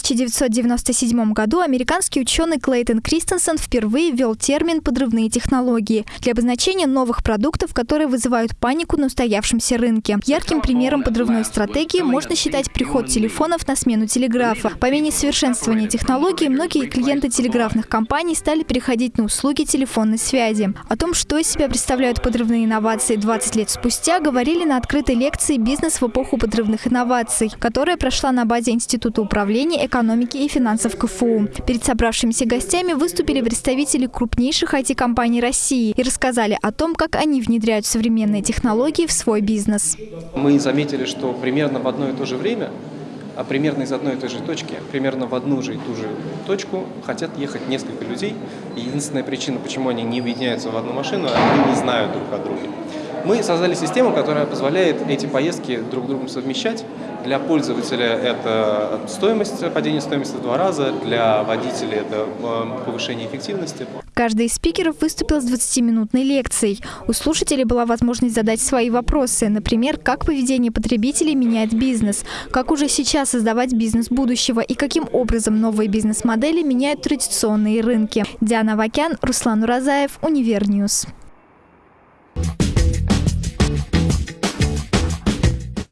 1997 году американский ученый Клейтон Кристенсен впервые ввел термин «подрывные технологии» для обозначения новых продуктов, которые вызывают панику на устоявшемся рынке. Ярким примером подрывной стратегии можно считать приход телефонов на смену телеграфа. По мере совершенствования технологий многие клиенты телеграфных компаний стали переходить на услуги телефонной связи. О том, что из себя представляют подрывные инновации 20 лет спустя, говорили на открытой лекции «Бизнес в эпоху подрывных инноваций», которая прошла на базе Института управления экономики и финансов КФУ. Перед собравшимися гостями выступили представители крупнейших IT-компаний России и рассказали о том, как они внедряют современные технологии в свой бизнес. Мы заметили, что примерно в одно и то же время а примерно из одной и той же точки, примерно в одну же и ту же точку хотят ехать несколько людей. Единственная причина, почему они не объединяются в одну машину, они не знают друг о друге. Мы создали систему, которая позволяет эти поездки друг другом совмещать. Для пользователя это стоимость, падение стоимости в два раза, для водителя это э, повышение эффективности. Каждый из спикеров выступил с 20-минутной лекцией. У слушателей была возможность задать свои вопросы, например, как поведение потребителей меняет бизнес, как уже сейчас создавать бизнес будущего и каким образом новые бизнес-модели меняют традиционные рынки. Диана Вакян, Руслан Уразаев, Универ News.